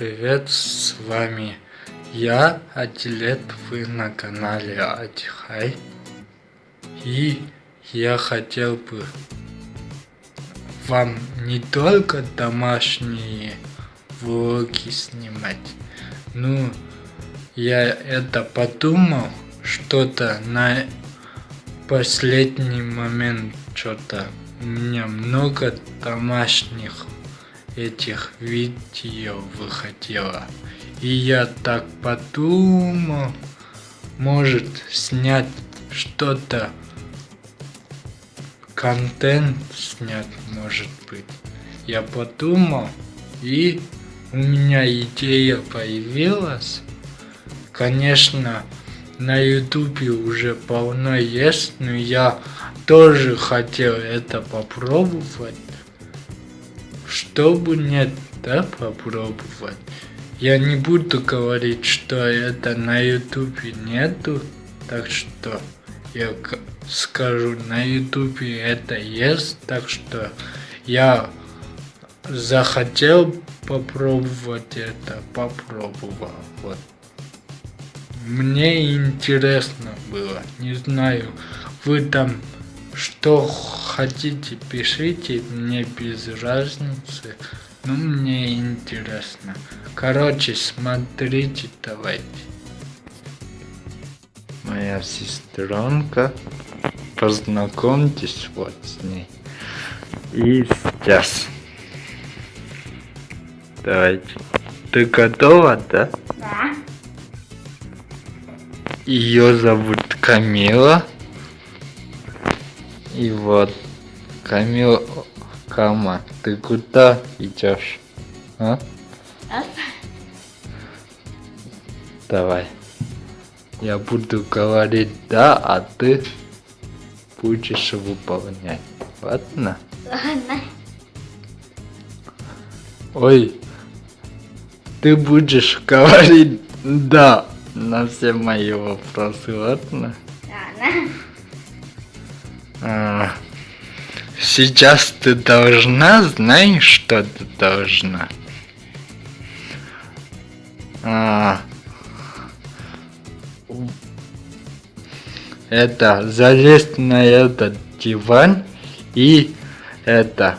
привет, с вами я, Адилет, вы на канале Адихай. И я хотел бы вам не только домашние влоги снимать, ну, я это подумал, что-то на последний момент что-то у меня много домашних этих видео выходило. И я так подумал, может снять что-то, контент снять может быть. Я подумал, и у меня идея появилась. Конечно, на ютубе уже полно есть, но я тоже хотел это попробовать чтобы нет, да, попробовать. Я не буду говорить, что это на ютубе нету, так что я скажу, на ютубе это есть, так что я захотел попробовать это, попробовал, вот. Мне интересно было, не знаю, вы там что хотите, пишите, мне без разницы. Ну, мне интересно. Короче, смотрите, давайте. Моя сестренка. Познакомьтесь вот с ней. И сейчас. Давайте. Ты готова, да? Да. Ее зовут Камила. И вот, Камил, Кама, ты куда идешь? А? Давай. Я буду говорить да, а ты будешь выполнять. Ладно? Ладно. Ой, ты будешь говорить да на все мои вопросы, ладно? Ладно. А, сейчас ты должна, знаешь, что ты должна? А, это залезть на этот диван и это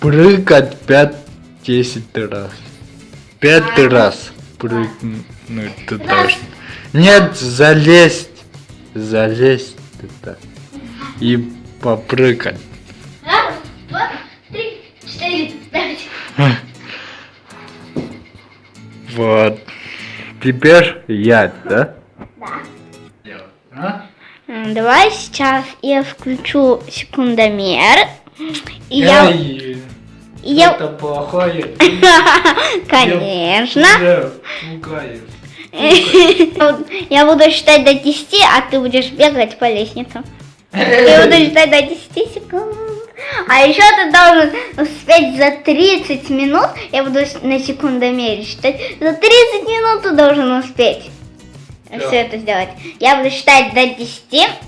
прыгать 5-10 раз. Пять раз прыгнуть ты должен. Нет, залезть. Залезть туда и попрыгать. Раз, два, три, четыре, пять. Вот. Теперь я, да? Да. А? Давай сейчас я включу секундомер. И я... Я... Это плохое. Конечно. Пугаешь. Я буду считать до 10, а ты будешь бегать по лестницам. Я буду считать до 10 секунд. А еще ты должен успеть за 30 минут, я буду на секундомере считать, за 30 минут ты должен успеть Да. все это сделать. Я буду считать до 10.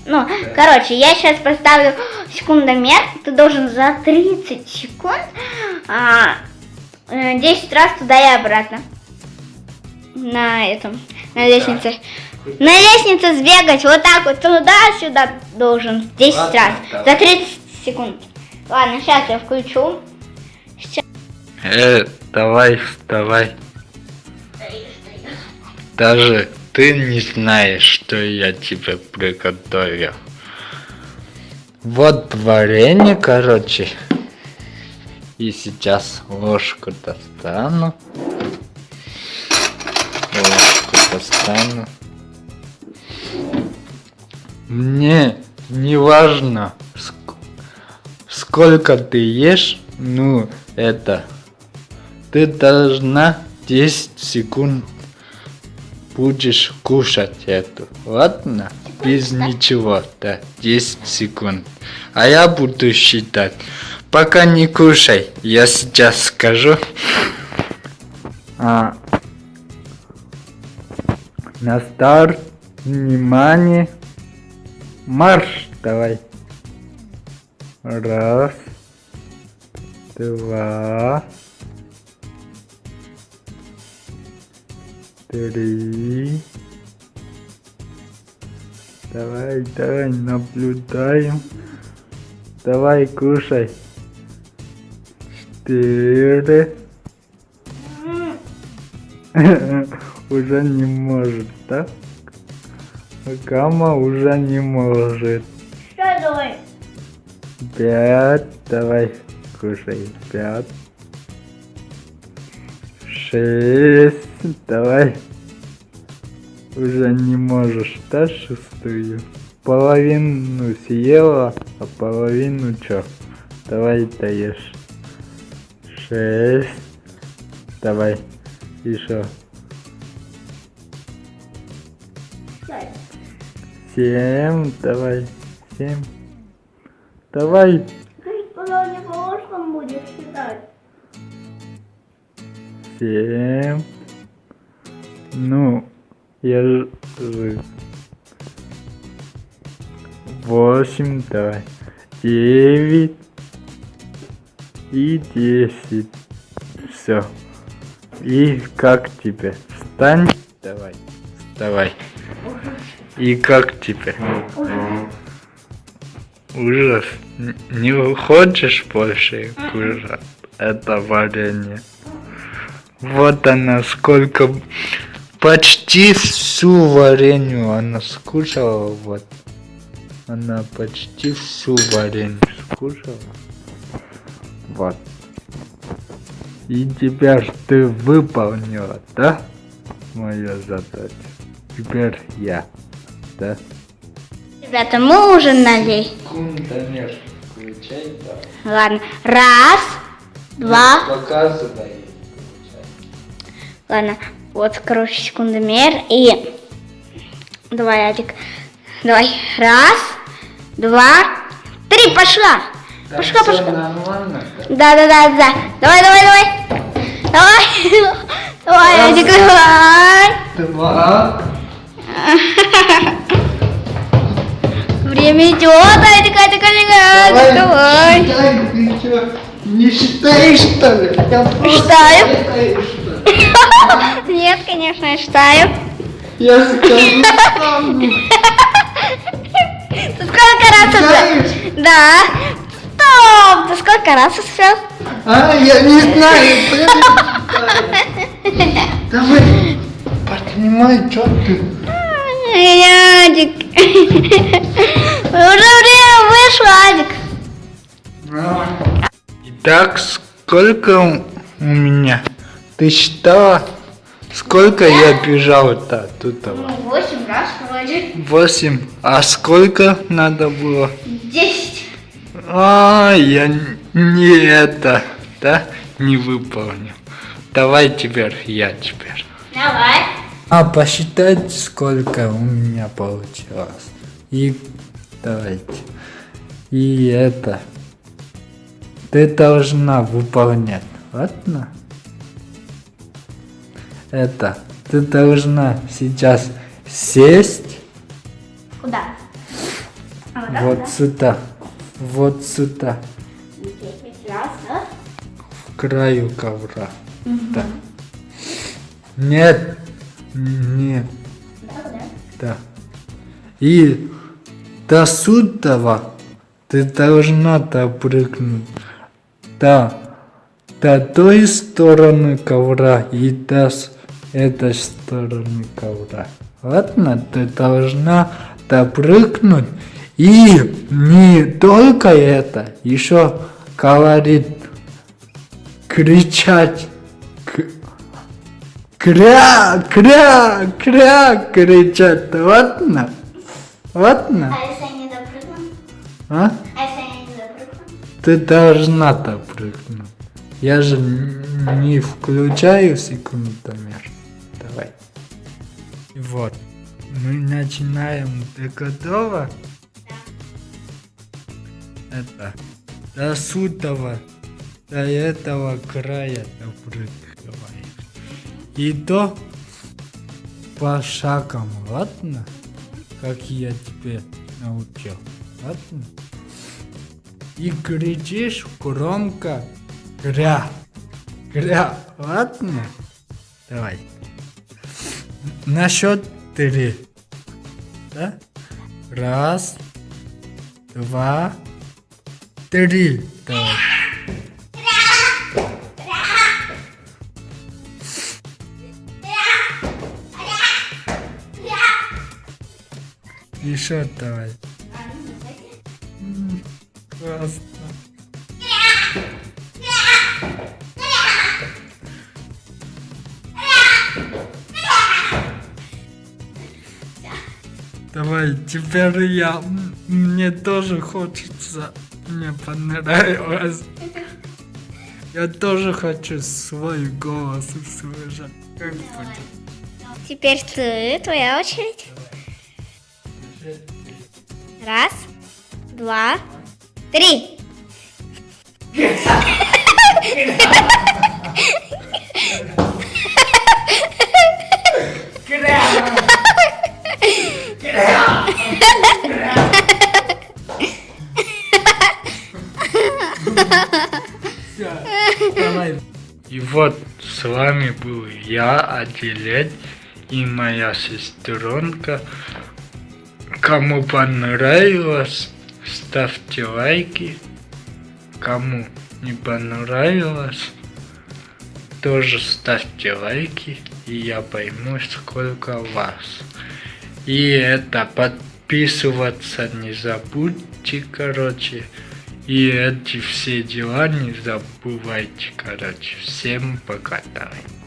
Ну, короче, я сейчас поставлю секундомер. Ты должен за 30 секунд а, э, 10 раз туда и обратно. На этом, на лестнице. На лестнице сбегать, вот так вот туда-сюда должен 10 Ладно, раз. давай. За 30 секунд. Ладно, сейчас я включу. Сейчас. Э, давай, вставай. Даже ты не знаешь, что я тебе приготовил. Вот варенье, короче. И сейчас ложку достану. Ложку достану. Мне не важно, ск- сколько ты ешь, ну, это, ты должна 10 секунд будешь кушать эту, ладно? Без ничего, да, 10 секунд. А я буду считать. Пока не кушай, я сейчас скажу. А, на старт, внимание, марш, давай. Раз, два, три. Давай, давай, наблюдаем. Давай, кушай. Четыре. Уже не может, да? Гамма уже не может. Что давай? Пять. Давай, кушай. Пять. Шесть. Давай. Уже не можешь, да, шестую? Половину съела, а половину чё? Давай даешь. Шесть. Давай. Еще. Семь. Давай. Семь. Давай. Скажи, когда не по прошлом будешь считать. Семь. Ну, я же... Восемь, давай. Девять. И десять. Все. И как тебе? Встань. Давай. Вставай. И как тебе? Ужас. Не хочешь больше кушать это варенье? Вот она сколько... Почти всю варенью она скушала, вот. Она почти всю варенью скушала. Вот. И теперь ты выполнила, да? Мою задачу. Теперь я, да? Ребята, мы ужинали. Секундомер включай, да. Ладно. Раз, два. Показывай. Ладно. Вот, короче, секундомер. И... Давай, Адик. Давай. Раз, два, три. Пошла. Пошла, пошла. нормально. Да, да, да, да. Давай, давай, давай. Давай. Давай, Адик, давай. Два. Время идет, Адик, Адик, Адик, Адик, давай. Считай, ты чё, не считаешь, что ли? Я Считаю. считаю, что ли? Нет, конечно, я считаю. Я скажу сам. Ты сколько раз уже? Да. Стоп! Ты сколько раз успел? А, я не знаю. Давай, поднимай, что ты? Адик. Уже время вышло, Адик. Итак, сколько у меня? Ты считала, сколько я бежал-то тут? Восемь раз вроде. Восемь. А сколько надо было? Десять. А, я не это, да, не выполнил. Давай теперь я теперь. Давай. А посчитать, сколько у меня получилось. И давайте. И это. Ты должна выполнять. Ладно? Это. Ты должна сейчас сесть Куда? А вот вот сюда. Вот сюда. Раз, да? В краю ковра. Да. Нет. Нет. Да, да. Да. И до сюда ты должна допрыгнуть до, до той стороны ковра и до с- этой стороны ковра. Ладно, ты должна допрыгнуть и не только это, еще говорит, кричать, кря, кря, кря, кричать, ладно? Ладно? А если я не допрыгну? А? А если я не допрыгну? Ты должна допрыгнуть. Я же не включаю секундомер. Давай. Вот. Мы начинаем. Ты готова? Это. До сюда, до этого края допрыгиваем. И до пошагом, ладно? Как я тебе научил. Ладно? И кричишь громко Гря. Гря. Ладно? Давай. на счет три. Да? Раз, два, три. Давай. Еще давай. Классно. Давай, теперь я. Мне тоже хочется. Мне понравилось. Я тоже хочу свой голос услышать. Как будет? Теперь ты, твоя очередь. Раз, два, три. И вот с вами был я, Аделет, и моя сестренка. Кому понравилось, ставьте лайки. Кому не понравилось, тоже ставьте лайки, и я пойму, сколько вас. И это подписываться не забудьте, короче. И эти все дела не забывайте, короче. Всем пока, давай.